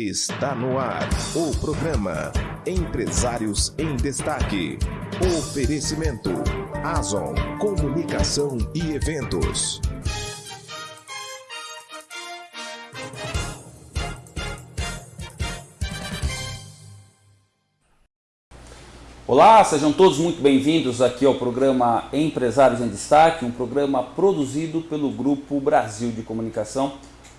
Está no ar o programa Empresários em Destaque. Oferecimento Azon Comunicação e Eventos. Olá, sejam todos muito bem-vindos aqui ao programa Empresários em Destaque, um programa produzido pelo Grupo Brasil de Comunicação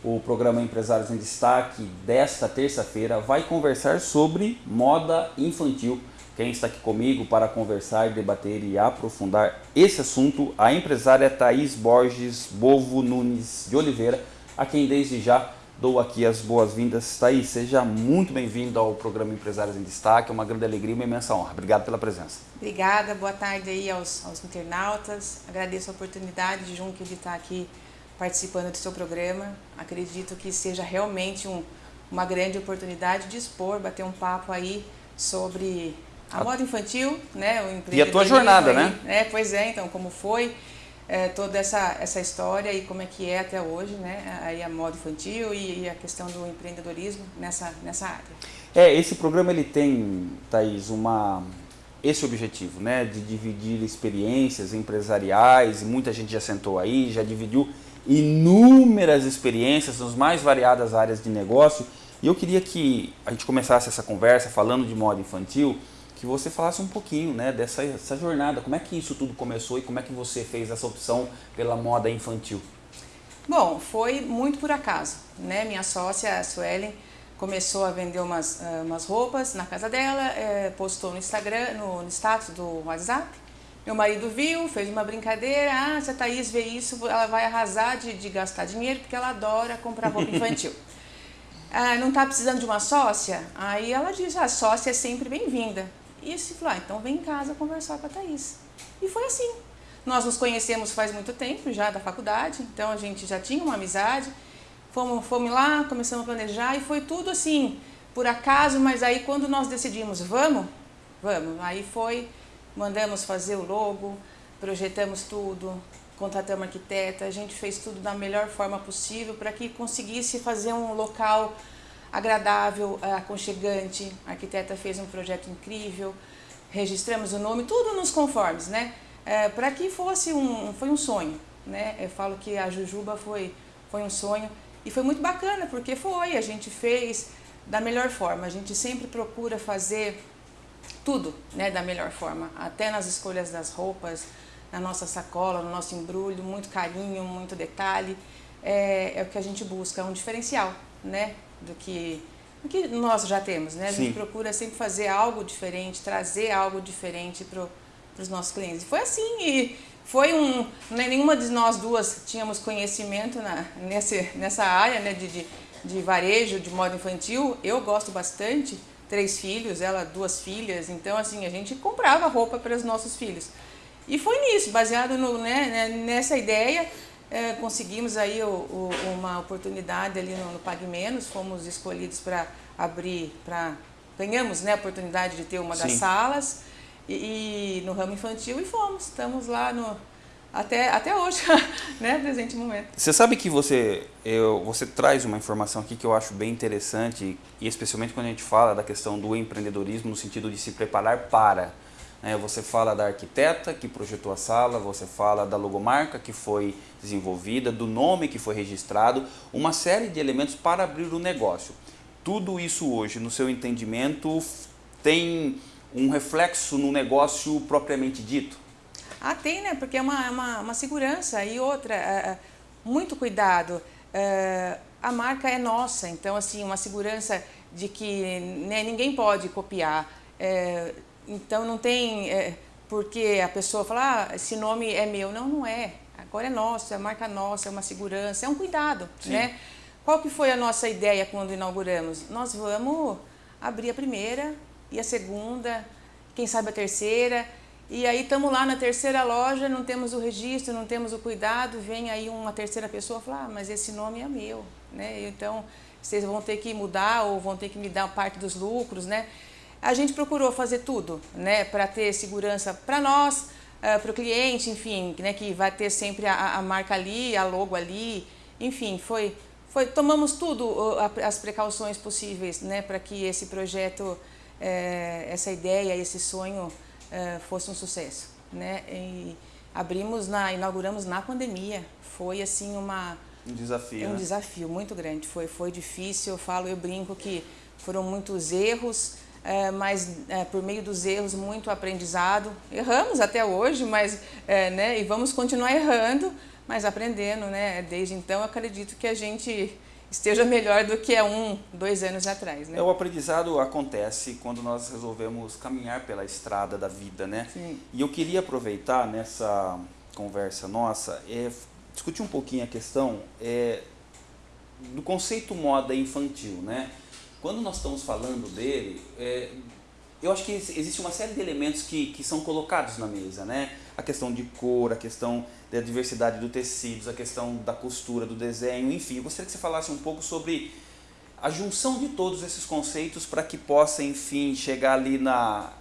o programa Empresários em Destaque desta terça-feira vai conversar sobre moda infantil. Quem está aqui comigo para conversar, debater e aprofundar esse assunto, a empresária Thaís Borges Bovo Nunes de Oliveira, a quem desde já dou aqui as boas-vindas. Thaís, seja muito bem-vinda ao programa Empresários em Destaque, é uma grande alegria e uma imensa honra. Obrigado pela presença. Obrigada, boa tarde aí aos, aos internautas, agradeço a oportunidade de Junque de estar aqui participando do seu programa. Acredito que seja realmente um, uma grande oportunidade de expor, bater um papo aí sobre a, a moda infantil, né? O e a tua jornada, aí, né? É, pois é, então, como foi é, toda essa, essa história e como é que é até hoje, né? Aí a moda infantil e, e, a questão do empreendedorismo nessa, nessa área. É, esse programa ele tem, Thaís, uma esse objetivo, né, de dividir experiências empresariais, muita gente já sentou aí, já dividiu inúmeras experiências nas mais variadas áreas de negócio. E eu queria que a gente começasse essa conversa falando de moda infantil, que você falasse um pouquinho né, dessa essa jornada, como é que isso tudo começou e como é que você fez essa opção pela moda infantil? Bom, foi muito por acaso. Né? Minha sócia, a Suelen, começou a vender umas, uh, umas roupas na casa dela, eh, postou no Instagram, no status do WhatsApp, meu marido viu, fez uma brincadeira, ah, se a Thaís vê isso, ela vai arrasar de, de gastar dinheiro, porque ela adora comprar roupa infantil. ah, não está precisando de uma sócia? Aí ela diz, a sócia é sempre bem-vinda. E se falou, ah, então vem em casa conversar com a Thaís. E foi assim. Nós nos conhecemos faz muito tempo, já da faculdade, então a gente já tinha uma amizade. Fomos, fomos lá, começamos a planejar e foi tudo assim, por acaso, mas aí quando nós decidimos, vamos, vamos, aí foi mandamos fazer o logo, projetamos tudo, contratamos arquiteta, a gente fez tudo da melhor forma possível para que conseguisse fazer um local agradável, eh, aconchegante. A arquiteta fez um projeto incrível, registramos o nome, tudo nos conformes, né? É, para que fosse um, foi um sonho, né? Eu falo que a Jujuba foi, foi um sonho e foi muito bacana, porque foi, a gente fez da melhor forma. A gente sempre procura fazer tudo né, da melhor forma, até nas escolhas das roupas, na nossa sacola, no nosso embrulho, muito carinho, muito detalhe, é, é o que a gente busca, é um diferencial né, do, que, do que nós já temos. Né? A Sim. gente procura sempre fazer algo diferente, trazer algo diferente para os nossos clientes. E foi assim, e foi um, né, nenhuma de nós duas tínhamos conhecimento na, nesse, nessa área né, de, de, de varejo, de moda infantil, eu gosto bastante, três filhos, ela duas filhas, então assim, a gente comprava roupa para os nossos filhos. E foi nisso, baseado no, né, né nessa ideia, é, conseguimos aí o, o, uma oportunidade ali no, no Pague Menos, fomos escolhidos para abrir, para ganhamos né, a oportunidade de ter uma das Sim. salas e, e, no ramo infantil e fomos, estamos lá no, até, até hoje, né, presente momento. Você sabe que você, eu, você traz uma informação aqui que eu acho bem interessante, e especialmente quando a gente fala da questão do empreendedorismo no sentido de se preparar para. Né, você fala da arquiteta que projetou a sala, você fala da logomarca que foi desenvolvida, do nome que foi registrado, uma série de elementos para abrir o negócio. Tudo isso hoje, no seu entendimento, tem um reflexo no negócio propriamente dito? Ah, tem, né? Porque é uma, é uma, uma segurança e outra, é, é, muito cuidado. É, a marca é nossa, então assim, uma segurança de que né, ninguém pode copiar. É, então não tem é, porque a pessoa fala, ah, esse nome é meu. Não, não é. Agora é nosso, é a marca nossa, é uma segurança, é um cuidado, Sim. né? Qual que foi a nossa ideia quando inauguramos? Nós vamos abrir a primeira e a segunda, quem sabe a terceira, e aí estamos lá na terceira loja, não temos o registro, não temos o cuidado, vem aí uma terceira pessoa e fala, ah, mas esse nome é meu, né? Então, vocês vão ter que mudar ou vão ter que me dar parte dos lucros, né? A gente procurou fazer tudo, né, para ter segurança para nós, eh, para o cliente, enfim, né, que vai ter sempre a, a marca ali, a logo ali, enfim, foi, foi, tomamos tudo, as precauções possíveis né, para que esse projeto, é, essa ideia, esse sonho é, fosse um sucesso. Né? E abrimos, na, inauguramos na pandemia. Foi assim uma... Um desafio, Um né? desafio muito grande. Foi, foi difícil, eu falo, eu brinco que foram muitos erros, é, mas é, por meio dos erros muito aprendizado. Erramos até hoje, mas né, e vamos continuar errando, mas aprendendo, né? Desde então, acredito que a gente esteja melhor do que há um, dois anos atrás, né? É, o aprendizado acontece quando nós resolvemos caminhar pela estrada da vida, né? Sim. E eu queria aproveitar nessa conversa nossa, é, discutir um pouquinho a questão é, do conceito moda infantil, né? Quando nós estamos falando dele, é, eu acho que existe uma série de elementos que, que são colocados na mesa, né? A questão de cor, a questão da diversidade do tecidos, a questão da costura, do desenho, enfim. Eu gostaria que você falasse um pouco sobre a junção de todos esses conceitos para que possa, enfim, chegar ali na,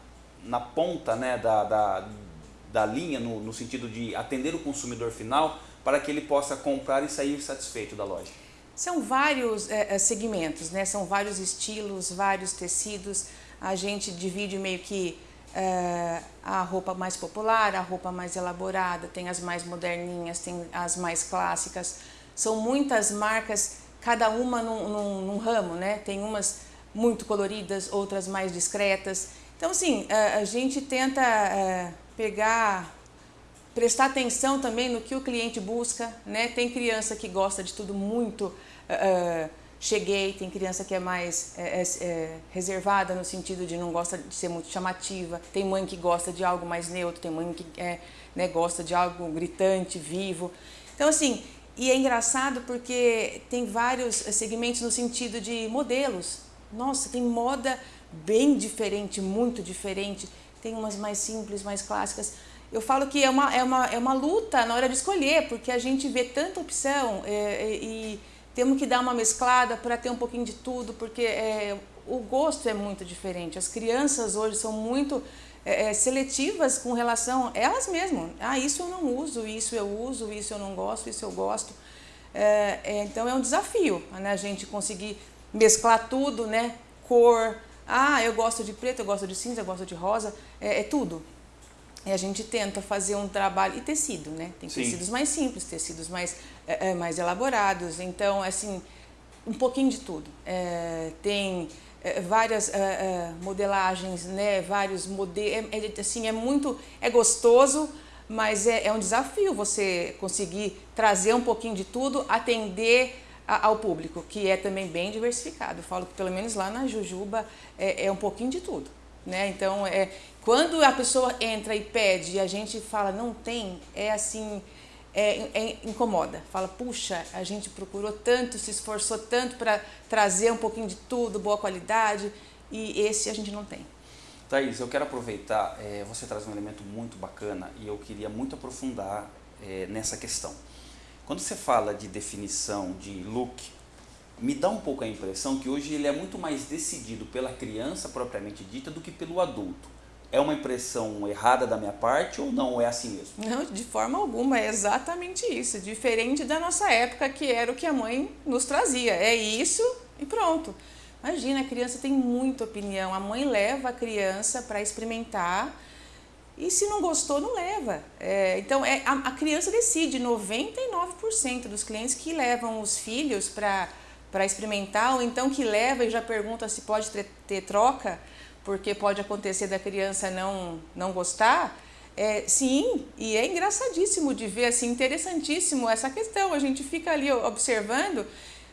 na ponta né, da, da, da linha, no, no sentido de atender o consumidor final, para que ele possa comprar e sair satisfeito da loja. São vários é, segmentos, né? são vários estilos, vários tecidos. A gente divide meio que é, a roupa mais popular, a roupa mais elaborada, tem as mais moderninhas, tem as mais clássicas. São muitas marcas, cada uma num, num, num ramo, né? Tem umas muito coloridas, outras mais discretas. Então, assim, a, a gente tenta é, pegar, prestar atenção também no que o cliente busca, né? Tem criança que gosta de tudo muito cheguei, tem criança que é mais é, é, reservada no sentido de não gosta de ser muito chamativa, tem mãe que gosta de algo mais neutro, tem mãe que é, né, gosta de algo gritante, vivo. Então assim, e é engraçado porque tem vários segmentos no sentido de modelos. Nossa, tem moda bem diferente, muito diferente. Tem umas mais simples, mais clássicas. Eu falo que é uma, é uma, é uma luta na hora de escolher, porque a gente vê tanta opção é, e temos que dar uma mesclada para ter um pouquinho de tudo, porque é, o gosto é muito diferente. As crianças hoje são muito é, seletivas com relação elas mesmas. Ah, isso eu não uso, isso eu uso, isso eu não gosto, isso eu gosto. É, é, então é um desafio né, a gente conseguir mesclar tudo, né? Cor, ah, eu gosto de preto, eu gosto de cinza, eu gosto de rosa, é, é tudo. E a gente tenta fazer um trabalho, e tecido, né? Tem Sim. tecidos mais simples, tecidos mais, é, mais elaborados, então, assim, um pouquinho de tudo. É, tem é, várias é, modelagens, né? Vários modelos, é, assim, é muito, é gostoso, mas é, é um desafio você conseguir trazer um pouquinho de tudo, atender ao público, que é também bem diversificado. Eu falo que pelo menos lá na Jujuba é, é um pouquinho de tudo. Né? Então, é, quando a pessoa entra e pede e a gente fala não tem, é assim, é, é, incomoda. Fala, puxa, a gente procurou tanto, se esforçou tanto para trazer um pouquinho de tudo, boa qualidade, e esse a gente não tem. Thaís, eu quero aproveitar, é, você traz um elemento muito bacana e eu queria muito aprofundar é, nessa questão. Quando você fala de definição de look, me dá um pouco a impressão que hoje ele é muito mais decidido pela criança propriamente dita do que pelo adulto. É uma impressão errada da minha parte ou não é assim mesmo? Não, de forma alguma, é exatamente isso. Diferente da nossa época, que era o que a mãe nos trazia. É isso e pronto. Imagina, a criança tem muita opinião. A mãe leva a criança para experimentar e se não gostou, não leva. É, então, é, a, a criança decide. 99% dos clientes que levam os filhos para experimentar, ou então que leva e já pergunta se pode ter, ter troca, porque pode acontecer da criança não, não gostar, é, sim, e é engraçadíssimo de ver, assim, interessantíssimo essa questão. A gente fica ali observando,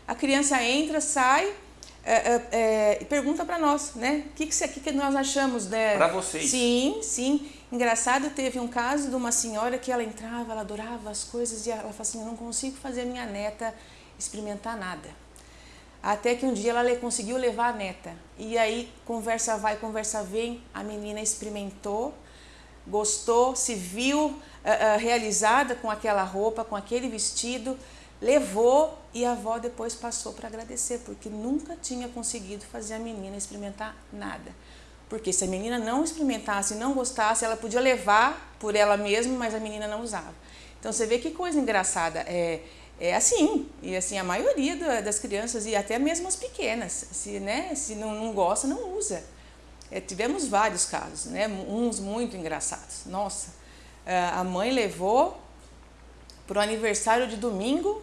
a criança entra, sai é, é, é e pergunta para nós, né? O que, que, que, nós achamos, né? Para vocês. Sim, sim. Engraçado, teve um caso de uma senhora que ela entrava, ela adorava as coisas e ela falou assim, eu não consigo fazer a minha neta experimentar nada. Até que um dia ela conseguiu levar a neta. E aí, conversa vai, conversa vem, a menina experimentou, gostou, se viu uh, uh, realizada com aquela roupa, com aquele vestido, levou e a avó depois passou para agradecer, porque nunca tinha conseguido fazer a menina experimentar nada. Porque se a menina não experimentasse, não gostasse, ela podia levar por ela mesma, mas a menina não usava. Então você vê que coisa engraçada. É, é assim, e assim a maioria das crianças e até mesmo as pequenas, se, né, se não, não gosta, não usa. É, tivemos vários casos, né, uns muito engraçados. Nossa, é, a mãe levou para o aniversário de domingo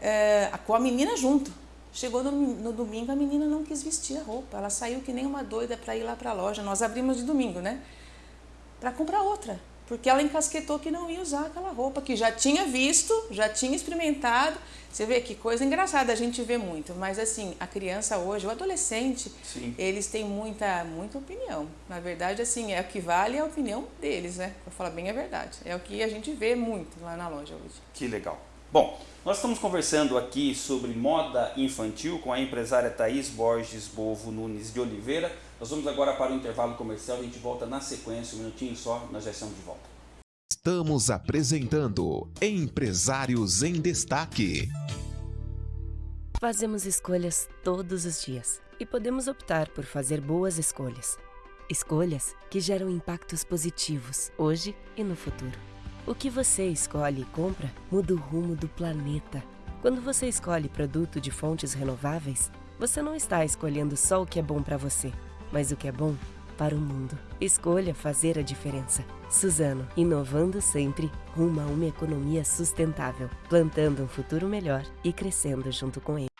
é, com a menina junto. Chegou no, no, domingo, a menina não quis vestir a roupa. Ela saiu que nem uma doida para ir lá para a loja. Nós abrimos de domingo, né? Para comprar outra porque ela encasquetou que não ia usar aquela roupa, que já tinha visto, já tinha experimentado. Você vê que coisa engraçada a gente vê muito, mas assim, a criança hoje, o adolescente, Sim. eles têm muita, muita opinião. Na verdade, assim, é o que vale a opinião deles, né? Pra falar bem a verdade. É o que a gente vê muito lá na loja hoje. Que legal. Bom, nós estamos conversando aqui sobre moda infantil com a empresária Thaís Borges Bovo Nunes de Oliveira. Nós vamos agora para o intervalo comercial, a gente volta na sequência, um minutinho só, nós já estamos de volta. Estamos apresentando Empresários em Destaque. Fazemos escolhas todos os dias e podemos optar por fazer boas escolhas. Escolhas que geram impactos positivos hoje e no futuro. O que você escolhe e compra muda o rumo do planeta. Quando você escolhe produto de fontes renováveis, você não está escolhendo só o que é bom para você mas o que é bom para o mundo. Escolha fazer a diferença. Suzano, inovando sempre rumo a uma economia sustentável, plantando um futuro melhor e crescendo junto com ele.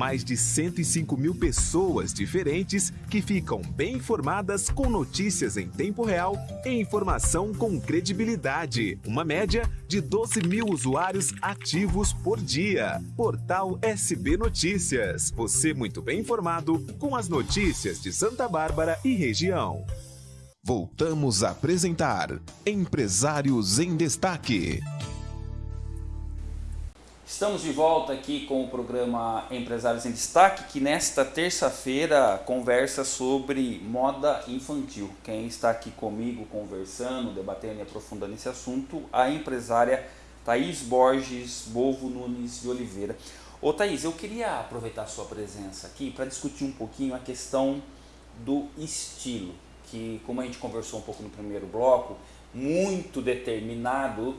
Mais de 105 mil pessoas diferentes que ficam bem informadas com notícias em tempo real e informação com credibilidade. Uma média de 12 mil usuários ativos por dia. Portal SB Notícias. Você muito bem informado com as notícias de Santa Bárbara e região. Voltamos a apresentar Empresários em Destaque. Estamos de volta aqui com o programa Empresários em Destaque, que nesta terça-feira conversa sobre moda infantil. Quem está aqui comigo conversando, debatendo e aprofundando esse assunto, a empresária Thaís Borges Bovo Nunes de Oliveira. Ô Thaís, eu queria aproveitar a sua presença aqui para discutir um pouquinho a questão do estilo, que como a gente conversou um pouco no primeiro bloco, muito determinado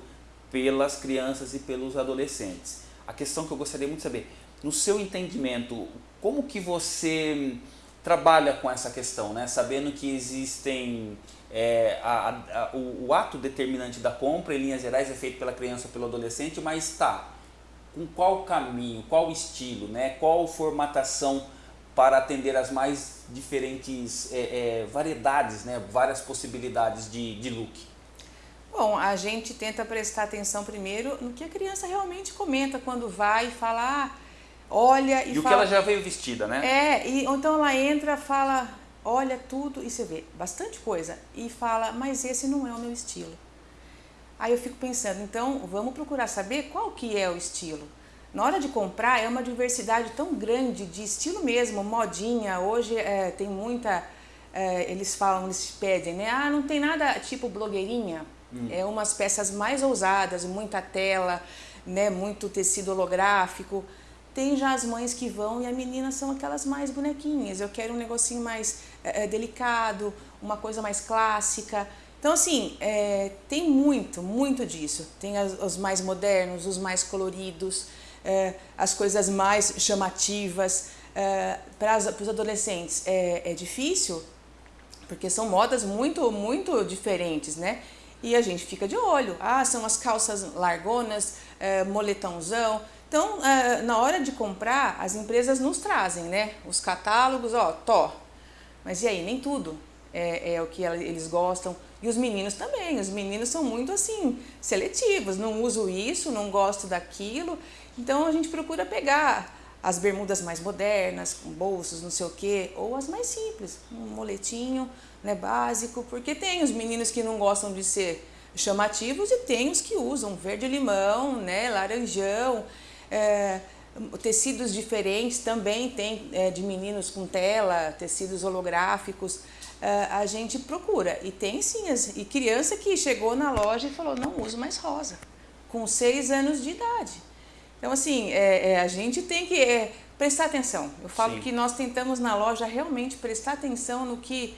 pelas crianças e pelos adolescentes. A questão que eu gostaria muito de saber, no seu entendimento, como que você trabalha com essa questão, né? sabendo que existem é, a, a, o, o, ato determinante da compra, em linhas gerais, é feito pela criança ou pelo adolescente, mas está com qual caminho, qual estilo, né? qual formatação para atender as mais diferentes é, é, variedades, né? várias possibilidades de, de look? Bom, a gente tenta prestar atenção primeiro no que a criança realmente comenta quando vai falar, ah, olha e, e fala... o que ela já veio vestida, né? É, e, então ela entra, fala, olha tudo e você vê bastante coisa e fala, mas esse não é o meu estilo. Aí eu fico pensando, então vamos procurar saber qual que é o estilo. Na hora de comprar é uma diversidade tão grande de estilo mesmo, modinha, hoje é, tem muita, é, eles falam, eles pedem, né? Ah, não tem nada tipo blogueirinha, Hum. É umas peças mais ousadas, muita tela, né, muito tecido holográfico. Tem já as mães que vão e a menina são aquelas mais bonequinhas. Eu quero um negocinho mais é, delicado, uma coisa mais clássica. Então, assim, é, tem muito, muito disso. Tem as, os mais modernos, os mais coloridos, é, as coisas mais chamativas. É, para os adolescentes é, é difícil, porque são modas muito, muito diferentes, né? E a gente fica de olho. Ah, são as calças largonas, é, moletãozão. Então, é, na hora de comprar, as empresas nos trazem, né? Os catálogos, ó, tó. Mas e aí, nem tudo é, é o que eles gostam. E os meninos também, os meninos são muito assim, seletivos, não uso isso, não gosto daquilo. Então a gente procura pegar as bermudas mais modernas, com bolsos, não sei o quê, ou as mais simples, um moletinho né, básico, porque tem os meninos que não gostam de ser chamativos e tem os que usam verde-limão, né, laranjão, é, tecidos diferentes também tem é, de meninos com tela, tecidos holográficos, é, a gente procura. E tem sim, as, e criança que chegou na loja e falou, não uso mais rosa, com seis anos de idade. Então, assim, é, é, a gente tem que é, prestar atenção. Eu falo Sim. que nós tentamos na loja realmente prestar atenção no que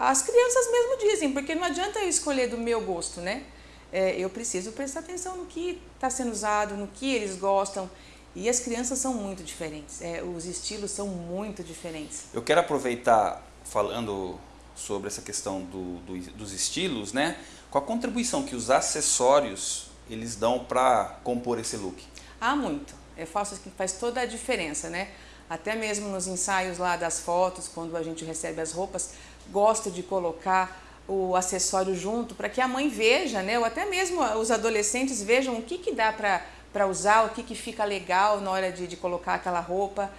as crianças mesmo dizem, porque não adianta eu escolher do meu gosto, né? É, eu preciso prestar atenção no que está sendo usado, no que eles gostam. E as crianças são muito diferentes, é, os estilos são muito diferentes. Eu quero aproveitar falando sobre essa questão do, do, dos estilos, né? Qual a contribuição que os acessórios eles dão para compor esse look? Ah, muito. Eu faço que faz toda a diferença, né? Até mesmo nos ensaios lá das fotos, quando a gente recebe as roupas, gosto de colocar o acessório junto para que a mãe veja, né? Ou até mesmo os adolescentes vejam o que, que dá para usar, o que, que fica legal na hora de, de colocar aquela roupa.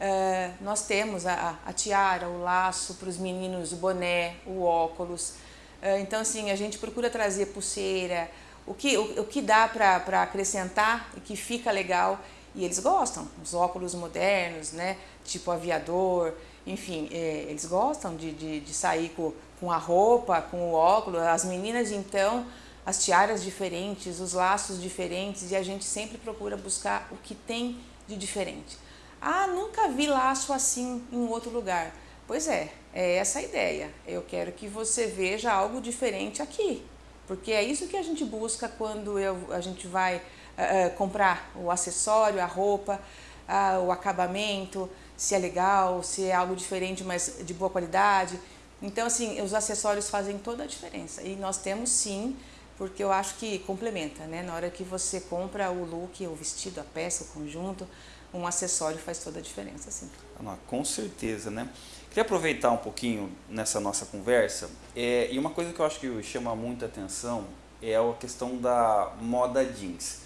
Uh, nós temos a, a, tiara, o laço para os meninos, o boné, o óculos. Uh, então, assim, a gente procura trazer pulseira, o que, o, o que dá para acrescentar e que fica legal e eles gostam, os óculos modernos, né, tipo aviador, enfim, é, eles gostam de, de, de, sair com, com a roupa, com o óculos, as meninas então, as tiaras diferentes, os laços diferentes e a gente sempre procura buscar o que tem de diferente. Ah, nunca vi laço assim em outro lugar. Pois é, é essa a ideia. Eu quero que você veja algo diferente aqui. Porque é isso que a gente busca quando eu, a gente vai uh, comprar o acessório, a roupa, uh, o acabamento, se é legal, se é algo diferente, mas de boa qualidade. Então, assim, os acessórios fazem toda a diferença. E nós temos sim, porque eu acho que complementa, né? Na hora que você compra o look, o vestido, a peça, o conjunto, um acessório faz toda a diferença, sim. Ah, com certeza, né? Queria aproveitar um pouquinho nessa nossa conversa, é, e uma coisa que eu acho que chama muita atenção é a questão da moda jeans.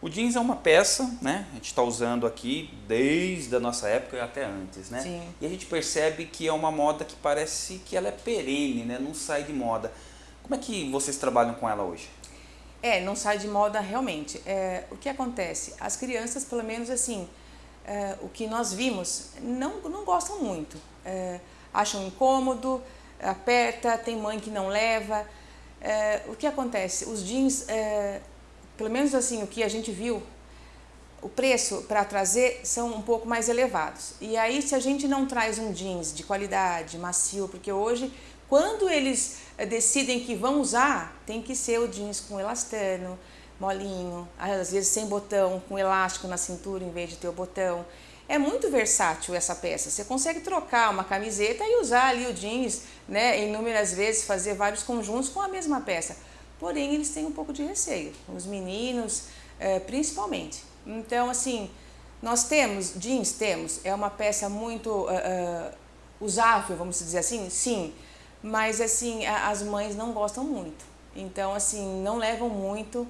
O jeans é uma peça, né? A gente está usando aqui desde a nossa época e até antes, né? Sim. E a gente percebe que é uma moda que parece que ela é perene, né? Não sai de moda. Como é que vocês trabalham com ela hoje? É, não sai de moda realmente. É, o que acontece? As crianças, pelo menos assim, é, o que nós vimos, não, não gostam muito. É, acham incômodo, aperta, tem mãe que não leva. É, o que acontece? Os jeans, pelo menos assim, o que a gente viu, o preço para trazer são um pouco mais elevados. E aí, se a gente não traz um jeans de qualidade, macio, porque hoje, quando eles decidem que vão usar, tem que ser o jeans com elastano, molinho, às vezes sem botão, com elástico na cintura em vez de ter o botão. É muito versátil essa peça. Você consegue trocar uma camiseta e usar ali o jeans, né, inúmeras vezes, fazer vários conjuntos com a mesma peça. Porém, eles têm um pouco de receio, os meninos, é, principalmente. Então, assim, nós temos jeans, temos, é uma peça muito uh, uh, usável, vamos dizer assim, sim, mas assim, as mães não gostam muito. Então, assim, não levam muito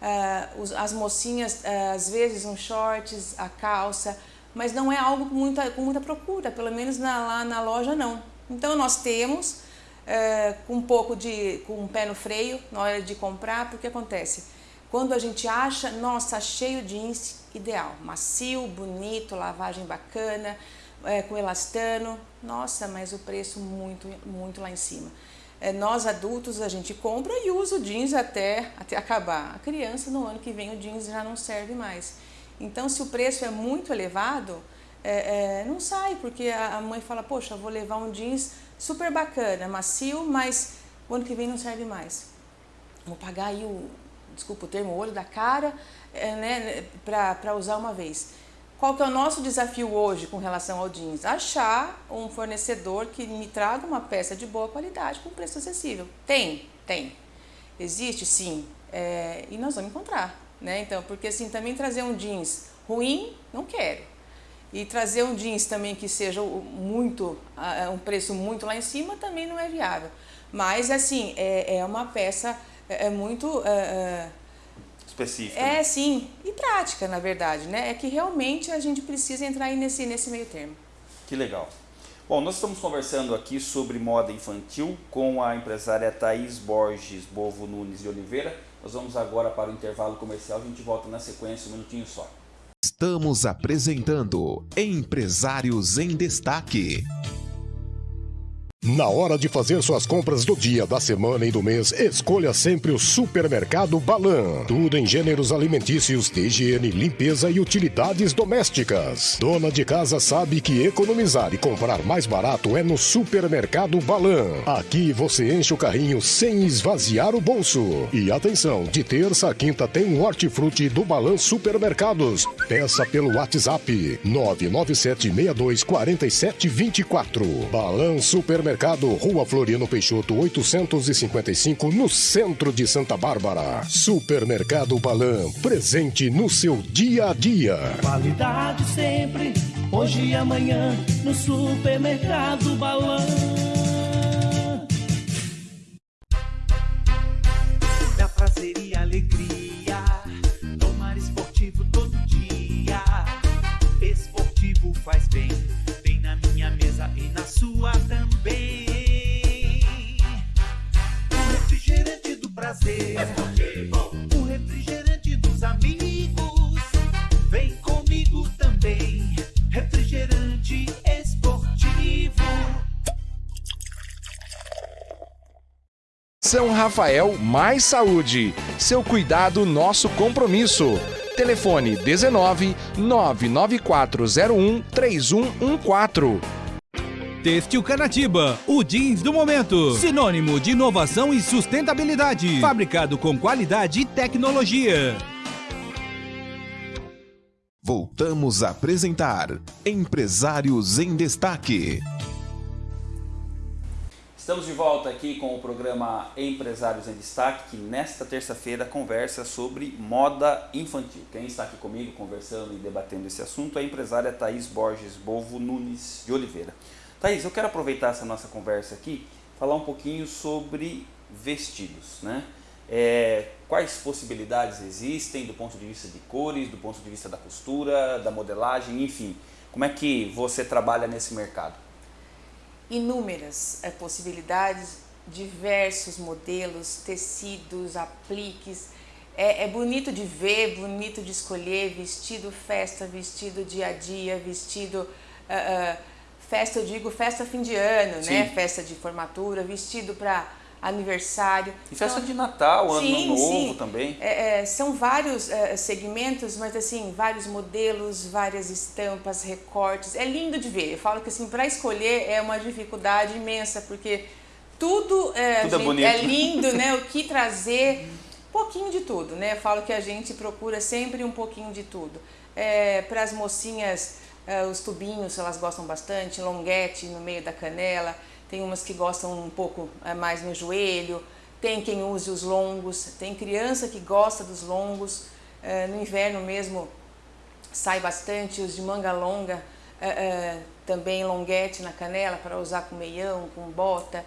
uh, as mocinhas, uh, às vezes, um shorts, a calça, mas não é algo com muita, com muita procura, pelo menos na, lá na loja não. Então nós temos uh, com um pouco de, com um pé no freio na hora de comprar, porque acontece, quando a gente acha, nossa, cheio de jeans, ideal, macio, bonito, lavagem bacana, é, com elastano, nossa, mas o preço muito, muito lá em cima é, nós adultos a gente compra e usa o jeans até, até acabar. A criança no ano que vem o jeans já não serve mais. Então se o preço é muito elevado, é, é, não sai, porque a, a mãe fala, poxa, vou levar um jeans super bacana, macio, mas o ano que vem não serve mais. Vou pagar aí o, desculpa o termo, o olho da cara, é, né, para usar uma vez. Qual que é o nosso desafio hoje com relação ao jeans? Achar um fornecedor que me traga uma peça de boa qualidade com preço acessível. Tem, tem. Existe, sim, é, e nós vamos encontrar, né? Então, porque assim, também trazer um jeans ruim, não quero. E trazer um jeans também que seja muito, um preço muito lá em cima, também não é viável. Mas, assim, é, é uma peça é, é muito... É, é Específica. É, né? sim, e prática, na verdade, né? É que realmente a gente precisa entrar aí nesse, nesse meio termo. Que legal. Bom, nós estamos conversando aqui sobre moda infantil com a empresária Thaís Borges Bovo Nunes de Oliveira. Nós vamos agora para o intervalo comercial, a gente volta na sequência, um minutinho só. Estamos apresentando Empresários em Destaque. Na hora de fazer suas compras do dia, da semana e do mês, escolha sempre o Supermercado Balan. Tudo em gêneros alimentícios, de higiene, limpeza e utilidades domésticas. Dona de casa sabe que economizar e comprar mais barato é no Supermercado Balan. Aqui você enche o carrinho sem esvaziar o bolso. E atenção, de terça a quinta tem um hortifruti do Balan Supermercados. Peça pelo WhatsApp 997624724. Balan Supermercado Supermercado, Rua Floriano Peixoto, 855, no centro de Santa Bárbara. Supermercado Balan, presente no seu dia a dia. Qualidade sempre, hoje e amanhã, no Supermercado Balan. São Rafael Mais Saúde. Seu cuidado, nosso compromisso. Telefone 19 99401 3114. Têxtil Canatiba, o jeans do momento. Sinônimo de inovação e sustentabilidade. Fabricado com qualidade e tecnologia. Voltamos a apresentar Empresários em Destaque. Estamos de volta aqui com o programa Empresários em Destaque, que nesta terça-feira conversa sobre moda infantil. Quem está aqui comigo conversando e debatendo esse assunto é a empresária Thaís Borges Bovo Nunes de Oliveira. Thaís, eu quero aproveitar essa nossa conversa aqui, falar um pouquinho sobre vestidos, né? É, quais possibilidades existem do ponto de vista de cores, do ponto de vista da costura, da modelagem, enfim. Como é que você trabalha nesse mercado? Inúmeras é, possibilidades, diversos modelos, tecidos, apliques. É, é, bonito de ver, bonito de escolher, vestido festa, vestido dia a dia, vestido... Uh, uh, Festa, eu digo festa fim de ano, sim. né? Festa de formatura, vestido para aniversário. E festa então, de Natal, Ano sim, Novo sim. também. É, é, são vários é, segmentos, mas assim, vários modelos, várias estampas, recortes. É lindo de ver. Eu falo que assim, para escolher é uma dificuldade imensa, porque tudo, é, tudo é gente, é, lindo, né? O que trazer, pouquinho de tudo, né? Eu falo que a gente procura sempre um pouquinho de tudo. É, para as mocinhas os tubinhos elas gostam bastante, longuete no meio da canela, tem umas que gostam um pouco uh, mais no joelho, tem quem use os longos, tem criança que gosta dos longos, uh, no inverno mesmo sai bastante os de manga longa, também longuete na canela para usar com meião, com bota,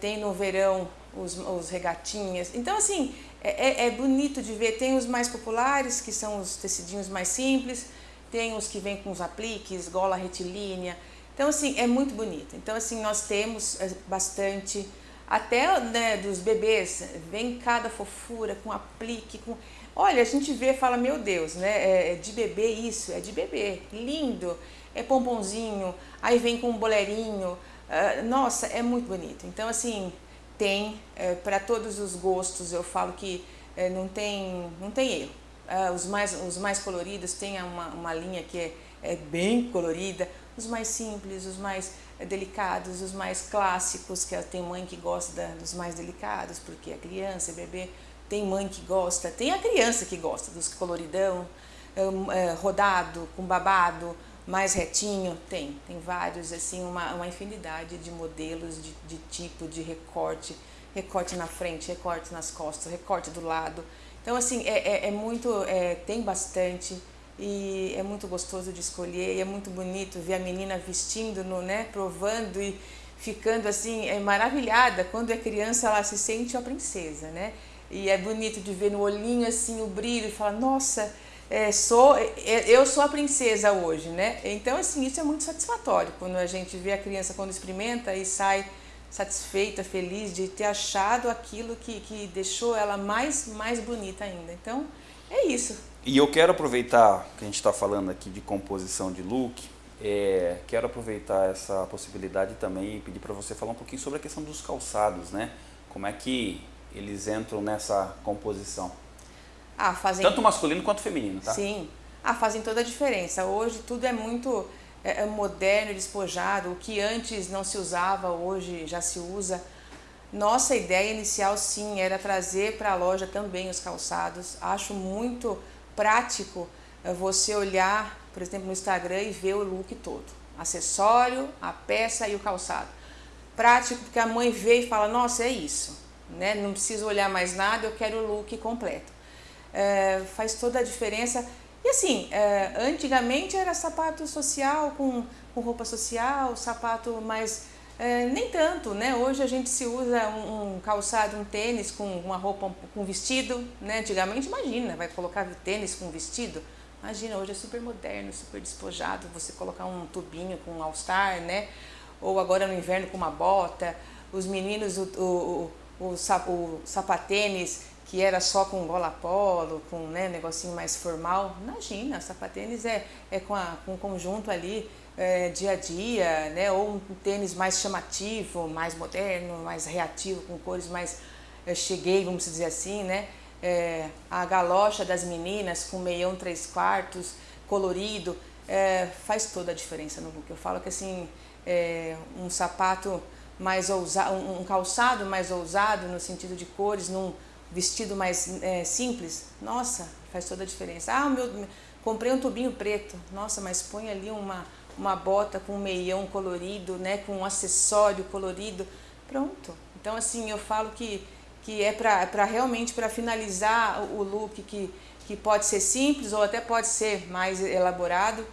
tem no verão os, os regatinhas, então assim, é, é, é bonito de ver, tem os mais populares que são os tecidinhos mais simples, tem os que vêm com os apliques, gola retilínea. Então, assim, é muito bonito. Então, assim, nós temos eh, bastante, até né, dos bebês, vem cada fofura com aplique, com... Olha, a gente vê fala, meu Deus, né, é, é de bebê isso, é de bebê, lindo, é pomponzinho, aí vem com um boleirinho, uh, nossa, é muito bonito. Então, assim, tem é, para todos os gostos, eu falo que é, não, tem, não tem erro. Uh, os, mais, os mais coloridos têm uma, uma linha que é, é bem colorida, os mais simples, os mais eh, delicados, os mais clássicos, que tem mãe que gosta dos mais delicados, porque a criança, é bebê, tem mãe que gosta, tem a criança que gosta dos coloridão, é, rodado, com babado, mais retinho, tem, tem vários, assim, uma, uma infinidade de modelos, de, de tipo, de recorte, recorte na frente, recorte nas costas, recorte do lado. Então, assim, é, é, é muito, é, tem bastante e é muito gostoso de escolher e é muito bonito ver a menina vestindo, no, né, provando e ficando assim, é maravilhada. Quando é criança, ela se sente a princesa, né? E é bonito de ver no olhinho assim o brilho e falar, nossa, é, sou, é, eu sou a princesa hoje, né? Então, assim, isso é muito satisfatório quando a gente vê a criança quando experimenta e sai satisfeita, feliz de ter achado aquilo que, que deixou ela mais, mais bonita ainda. Então, é isso. E eu quero aproveitar que a gente está falando aqui de composição de look, é, quero aproveitar essa possibilidade também e pedir para você falar um pouquinho sobre a questão dos calçados, né? Como é que eles entram nessa composição? Ah, fazem... Tanto masculino quanto feminino, tá? Sim. Ah, fazem toda a diferença. Hoje tudo é muito é, é moderno, despojado. O que antes não se usava, hoje já se usa. Nossa ideia inicial, sim, era trazer para a loja também os calçados. Acho muito prático é, você olhar, por exemplo, no Instagram e ver o look todo. Acessório, a peça e o calçado. Prático porque a mãe vê e fala, nossa, é isso. Né? Não preciso olhar mais nada, eu quero o look completo. É, faz toda a diferença e assim, é, antigamente era sapato social com, com roupa social, sapato mais... É, nem tanto, né? Hoje a gente se usa um, um, calçado, um tênis com uma roupa, com vestido, né? Antigamente, imagina, vai colocar tênis com vestido. Imagina, hoje é super moderno, super despojado, você colocar um tubinho com um all-star, né? Ou agora no inverno com uma bota. Os meninos, o, o, o, o, o sapatênis que era só com gola polo, com né, negocinho mais formal. Imagina, sapatênis é, é com, a, com um conjunto ali é, dia a dia, né, ou um tênis mais chamativo, mais moderno, mais reativo, com cores mais é, cheguei, vamos dizer assim, né? É, a galocha das meninas com meião três quartos, colorido, é, faz toda a diferença no look. Eu falo que assim, é, um sapato mais ousado, um calçado mais ousado no sentido de cores, num vestido mais é, simples, nossa, faz toda a diferença. Ah, meu, comprei um tubinho preto, nossa, mas põe ali uma, uma bota com um meião colorido, né, com um acessório colorido, pronto. Então, assim, eu falo que, que é para realmente para finalizar o look que, que pode ser simples ou até pode ser mais elaborado,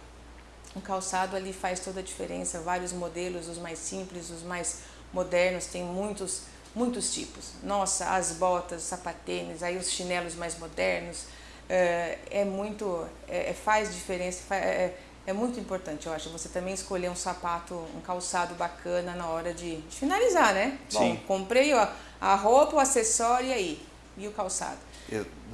o calçado ali faz toda a diferença, vários modelos, os mais simples, os mais modernos, tem muitos muitos tipos. Nossa, as botas, sapatênis, aí os chinelos mais modernos, é, é muito, é, é faz diferença, é, é, muito importante, eu acho, você também escolher um sapato, um calçado bacana na hora de, de finalizar, né? Sim. Bom, comprei ó, a roupa, o acessório e aí, e o calçado.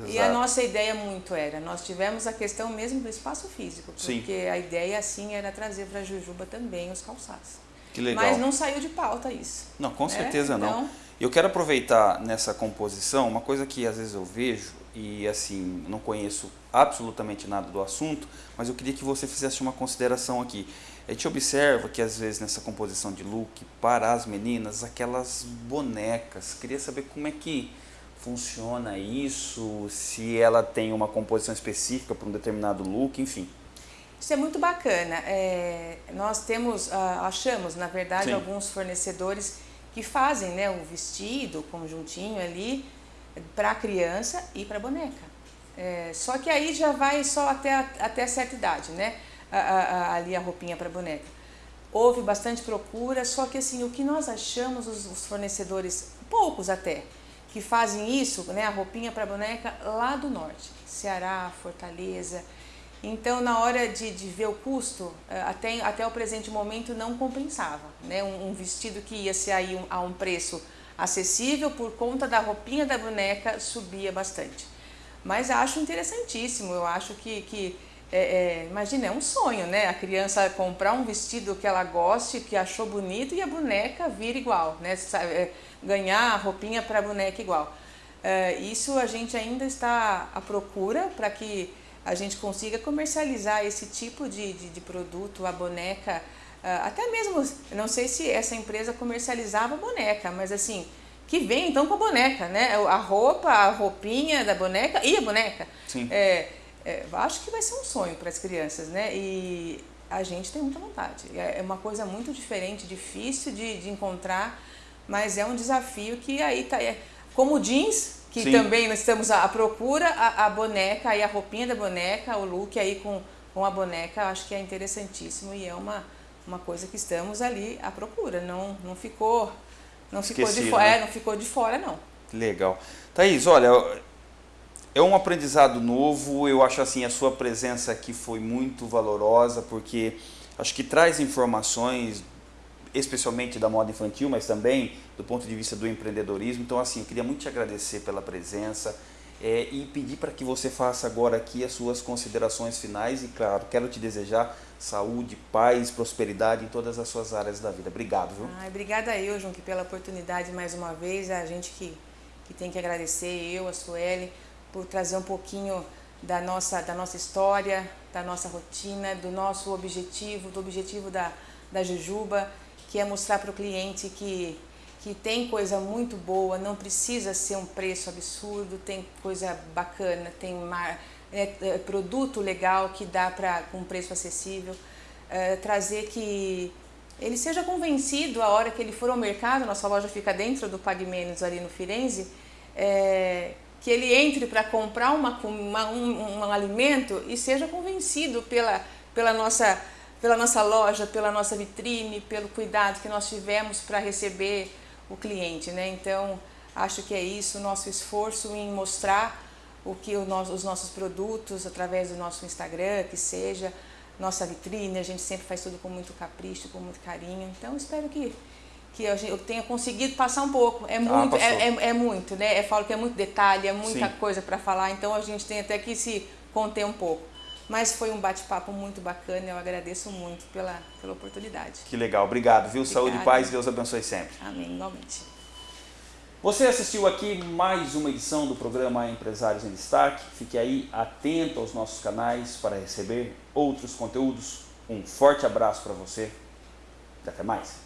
E a nossa ideia muito era, nós tivemos a questão mesmo do espaço físico, porque Sim. a ideia assim era trazer para a Jujuba também os calçados. Que legal. Mas não saiu de pauta isso. Não, com né? certeza então, não. Eu quero aproveitar nessa composição uma coisa que às vezes eu vejo e assim, não conheço absolutamente nada do assunto, mas eu queria que você fizesse uma consideração aqui. A gente observa que às vezes nessa composição de look para as meninas, aquelas bonecas, queria saber como é que funciona isso, se ela tem uma composição específica para um determinado look, enfim. Isso é muito bacana. É, nós temos, ah, achamos, na verdade, Sim. alguns fornecedores que fazem né, o vestido, o conjuntinho ali, para criança e para boneca. É, só que aí já vai só até, até certa idade, né? A, a, ali a roupinha para boneca. Houve bastante procura, só que assim, o que nós achamos, os, os fornecedores, poucos até, que fazem isso, né, a roupinha para boneca lá do norte, Ceará, Fortaleza, então, na hora de, de ver o custo, eh, até, até o presente momento não compensava. Né? Um, um vestido que ia ser aí um, a um preço acessível por conta da roupinha da boneca subia bastante. Mas acho interessantíssimo, eu acho que, que é, é, imagina, é um sonho, né? A criança comprar um vestido que ela goste, que achou bonito e a boneca vir igual, né? É, ganhar a roupinha para a boneca igual. É, isso a gente ainda está à procura para que a gente consiga comercializar esse tipo de, de, de produto, a boneca, até mesmo, não sei se essa empresa comercializava boneca, mas assim, que vem então com a boneca, né? A roupa, a roupinha da boneca e a boneca. Sim. É, é, acho que vai ser um sonho para as crianças, né? E a gente tem muita vontade. É, é uma coisa muito diferente, difícil de, de encontrar mas é um desafio que aí tá. É, como jeans, que Sim. também nós estamos à procura, a, a boneca, aí a roupinha da boneca, o look aí com, com a boneca, acho que é interessantíssimo e é uma, uma coisa que estamos ali à procura. Não, não ficou. Não ficou de fora, né? é, não ficou de fora, não. Legal. Thaís, olha, é um aprendizado novo. Eu acho assim, a sua presença aqui foi muito valorosa, porque acho que traz informações, especialmente da moda infantil, mas também do ponto de vista do empreendedorismo. Então, assim, eu queria muito te agradecer pela presença é, e pedir para que você faça agora aqui as suas considerações finais. E, claro, quero te desejar saúde, paz, prosperidade em todas as suas áreas da vida. Obrigado, viu? Ai, obrigada eu, Junque, pela oportunidade mais uma vez. A gente que, que tem que agradecer, eu, a Sueli, por trazer um pouquinho da nossa, da nossa história, da nossa rotina, do nosso objetivo, do objetivo da, da Jujuba, que é mostrar para o cliente que, que tem coisa muito boa, não precisa ser um preço absurdo, tem coisa bacana, tem mar, é, é, produto legal que dá para com preço acessível. É, trazer que ele seja convencido a hora que ele for ao mercado, nossa loja fica dentro do Pague Menos ali no Firenze, é, que ele entre para comprar uma, uma, um, um alimento e seja convencido pela, pela, nossa, pela nossa loja, pela nossa vitrine, pelo cuidado que nós tivemos para receber o cliente. Né? Então, acho que é isso, o nosso esforço em mostrar o que o nosso, os nossos produtos através do nosso Instagram, que seja nossa vitrine, a gente sempre faz tudo com muito capricho, com muito carinho. Então, espero que que eu, tenha conseguido passar um pouco. É muito, passou. é, é, é muito, né? Eu falo que é muito detalhe, é muita Sim. coisa para falar, então a gente tem até que se conter um pouco. Mas foi um bate-papo muito bacana, eu agradeço muito pela, pela oportunidade. Que legal, obrigado, viu? Saúde e Obrigada. paz, Deus abençoe sempre. Amém, igualmente. Você assistiu aqui mais uma edição do programa Empresários em Destaque. Fique aí atento aos nossos canais para receber outros conteúdos. Um forte abraço para você e até mais.